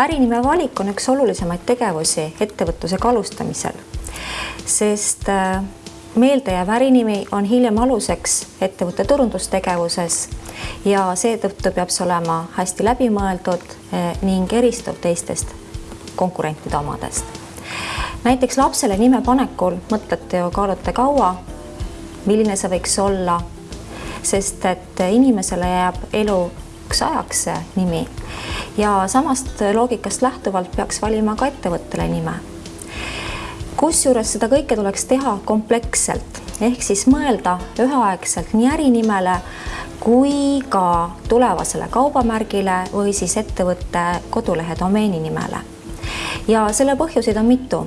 ärinime valik on üks olulisemaid tegevusi ettevõtlusega alustamisel, sest äh, meeldejääv ärinimi on hiljem aluseks ettevõtte turundustegevuses ja seetõttu peab see olema hästi läbimõeldud äh, ning eristuv teistest konkurentide omadest. näiteks lapsele nime panekul mõtlete ja kaalute kaua, milline see võiks olla, sest et inimesele jääb eluks ajaks nimi ja samast loogikast lähtuvalt peaks valima ka ettevõttele nime. kusjuures seda kõike tuleks teha kompleksselt ehk siis mõelda üheaegselt nii ärinimele kui ka tulevasele kaubamärgile või siis ettevõtte kodulehe domeeni nimele. ja selle põhjuseid on mitu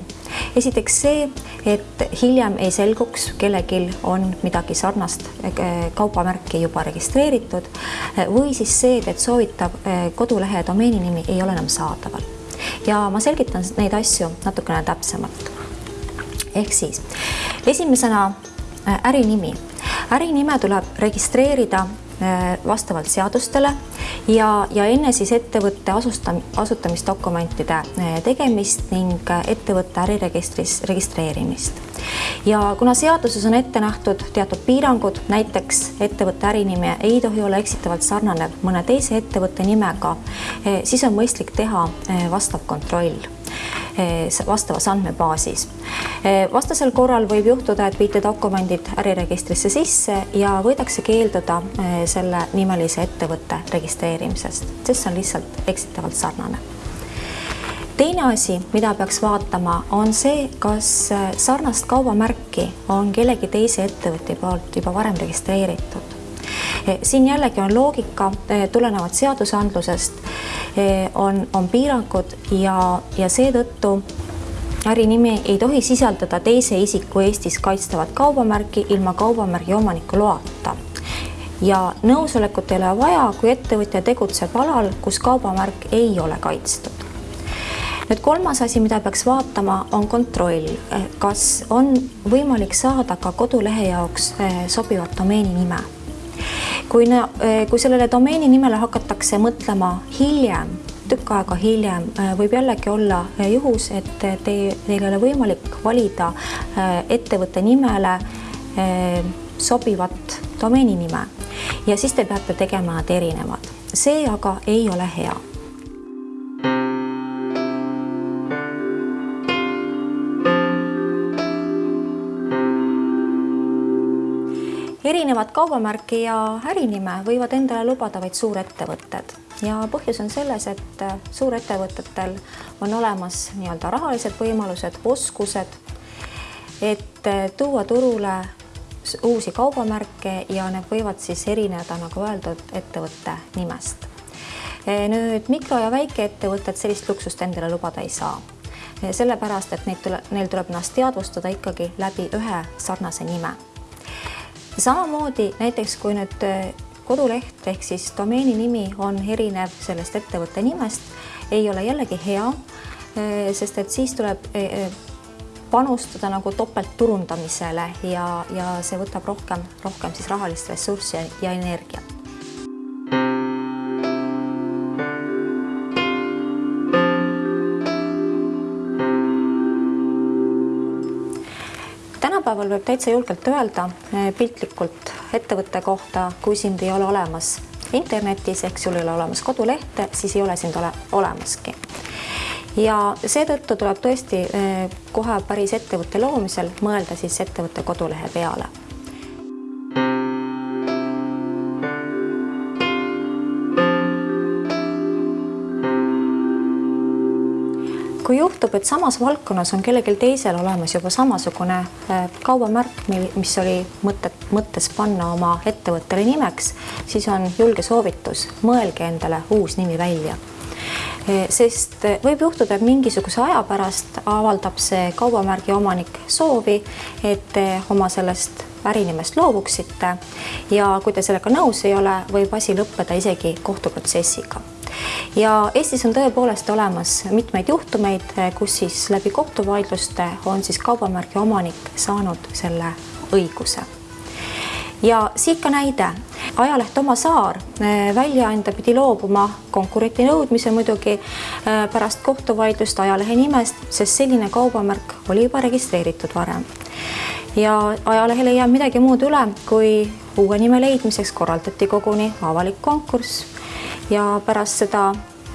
esiteks see, et hiljem ei selguks, kellelgi on midagi sarnast eh, kaubamärki juba registreeritud või siis see, et soovitav eh, kodulehe domeeni nimi ei ole enam saadaval. ja ma selgitan neid asju natukene täpsemalt. ehk siis esimesena eh, ärinimi. ärinime tuleb registreerida vastavalt seadustele ja, ja enne siis ettevõtte asustam-, asutamisdokumentide äh, tegemist ning äh, ettevõtte äriregistris registreerimist. ja kuna seaduses on ette nähtud teatud piirangud, näiteks ettevõtte ärinimi ei tohi olla eksitavalt sarnanev mõne teise ettevõtte nimega, siis on mõistlik teha vastav kontroll vastavas andmebaasis. Eh, vastasel korral võib juhtuda, et viite dokumendid äriregistrisse sisse ja võidakse keelduda eh, selle nimelise ettevõtte registreerimisest, sest see on lihtsalt eksitavalt sarnane teine asi, mida peaks vaatama, on see, kas sarnast kaubamärki on kellegi teise ettevõtte poolt juba varem registreeritud Eh, siin jällegi on loogika eh, tulenevalt seadusandlusest, eh, on, on piirangud ja, ja seetõttu ärinimi ei tohi sisaldada teise isiku Eestis kaitstavat kaubamärki ilma kaubamärgi omaniku loata. Ja nõusolekut ei ole vaja, kui ettevõtja tegutseb alal, kus kaubamärk ei ole kaitstud. nüüd kolmas asi, mida peaks vaatama, on kontroll, kas on võimalik saada ka kodulehe jaoks sobivat domeeni nime kui, eh, kui sellele domeeni nimele hakatakse mõtlema hiljem, tükk aega hiljem, eh, võib jällegi olla eh, juhus, et te, teil ei ole võimalik valida ettevõtte nimele sobivat domeeni nime ja siis te peate tegema nad erinevad. see aga ei ole hea erinevat kaubamärki ja ärinime võivad endale lubada vaid suurettevõtted. Ja põhjus on selles, et suurettevõtetel on olemas nii-öelda rahalised võimalused, oskused, et tuua turule uusi kaubamärke ja need võivad siis erineda, nagu öeldud, ettevõtte nimest. nüüd mikro- ja väikeettevõtted sellist luksust endale lubada ei saa. Sellepärast, et neid tule, neil tuleb ennast teadvustada ikkagi läbi ühe sarnase nime samamoodi näiteks kui nüüd äh, koduleht ehk siis domeeni nimi on erinev sellest ettevõtte nimest, ei ole jällegi hea, äh, sest et siis tuleb äh, panustada nagu topeltturundamisele ja, ja see võtab rohkem, rohkem siis rahalist ressurssi ja energiat. Tänapäeval võib täitsa julgelt öelda eh, piltlikult ettevõtte kohta, kui sind ei ole olemas internetis ehk sul ei ole olemas kodulehte, siis ei ole sind ole, olemaski. ja seetõttu tuleb tõesti eh, kohe päris ettevõtte loomisel mõelda siis ettevõtte kodulehe peale juhtub, et samas valdkonnas on kellelgi teisel olemas juba samasugune äh, kaubamärk, mis oli mõtet, mõttes panna oma ettevõttele nimeks, siis on julge soovitus, mõelge endale uus nimi välja. Äh, sest äh, võib juhtuda, et mingisuguse aja pärast avaldab see kaubamärgi omanik soovi, et te oma sellest ärinimest loovuksite ja kui te sellega nõus ei ole, võib asi lõppeda isegi kohtuprotsessiga ja Eestis on tõepoolest olemas mitmeid juhtumeid, kus siis läbi kohtuvaidluste on siis kaubamärgi omanik saanud selle õiguse. ja siit ka näide. ajaleht Oma Saar väljaandja pidi loobuma konkurenti nõudmise muidugi pärast kohtuvaidlust ajalehe nimest, sest selline kaubamärk oli juba registreeritud varem. ja ajalehel ei jäänud midagi muud üle, kui uue nime leidmiseks korraldati koguni avalik konkurss ja pärast seda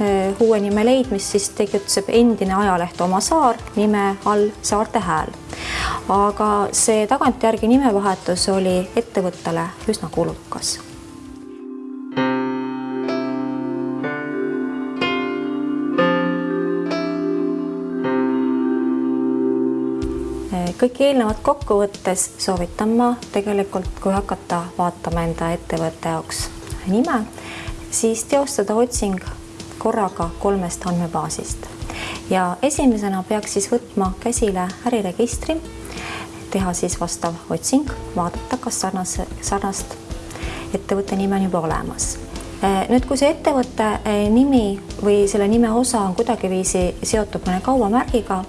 eh, uue nime leidmist siis tegutseb endine ajaleht Oma Saar nime all Saarte Hääl. aga see tagantjärgi nimevahetus oli ettevõttele üsna kulukas kõike eelnevat kokku võttes soovitan ma tegelikult, kui hakata vaatama enda ettevõtte jaoks nime, siis teostada otsing korraga kolmest andmebaasist ja esimesena peaks siis võtma käsile äriregistri, teha siis vastav otsing, vaadata, kas sarnase, sarnast ettevõtte nime on juba olemas. Nüüd, kui see ettevõtte eh, nimi või selle nime osa on kuidagiviisi seotud mõne kaubamärgiga,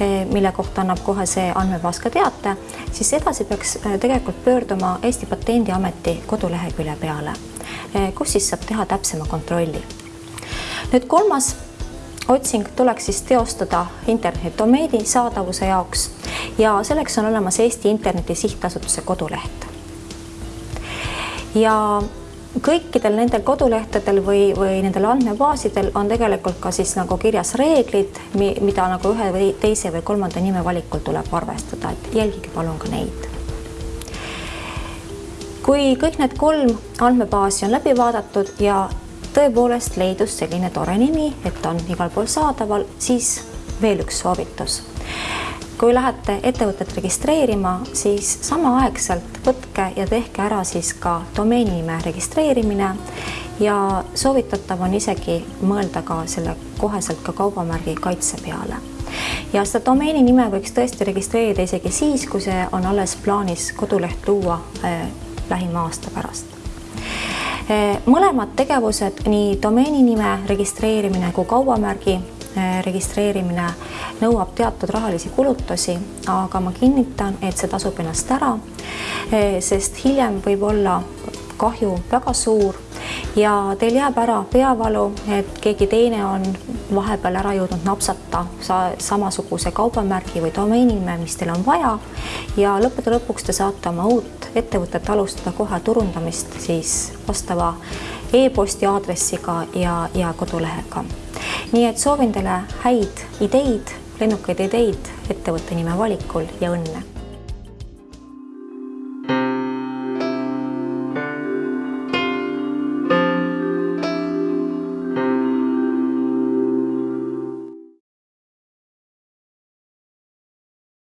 eh, mille kohta annab kohe see andmebaas ka teate, siis edasi peaks eh, tegelikult pöörduma Eesti Patendiameti kodulehekülje peale Eh, kus siis saab teha täpsema kontrolli. nüüd kolmas otsing tuleks siis teostada internetidomeeni saadavuse jaoks ja selleks on olemas Eesti Interneti Sihtasutuse koduleht. ja kõikidel nendel kodulehtedel või, või nendel andmebaasidel on tegelikult ka siis nagu kirjas reeglid, mida nagu ühe või teise või kolmanda nime valikul tuleb arvestada, et jälgige palun ka neid kui kõik need kolm andmebaasi on läbi vaadatud ja tõepoolest leidus selline tore nimi, et on igal pool saadaval, siis veel üks soovitus. Kui lähete ettevõtet registreerima, siis samaaegselt võtke ja tehke ära siis ka domeeninime registreerimine ja soovitatav on isegi mõelda ka selle koheselt ka kaubamärgi kaitse peale ja seda domeeni nime võiks tõesti registreerida isegi siis, kui see on alles plaanis koduleht luua eh, lähima aasta pärast. Eh, mõlemad tegevused, nii domeeni nime registreerimine kui kaubamärgi registreerimine nõuab teatud rahalisi kulutusi, aga ma kinnitan, et see tasub ennast ära, eh, sest hiljem võib olla kahju väga suur ja teil jääb ära peavalu, et keegi teine on vahepeal ära jõudnud napsata sa samasuguse kaubamärgi või domeeninime, mis teil on vaja ja lõppude lõpuks te saate oma uut ettevõtet alustada kohe turundamist siis vastava e-posti aadressiga ja, ja kodulehega. Nii et soovin teile häid ideid, lennukaid ideid ettevõtte nime valikul ja õnne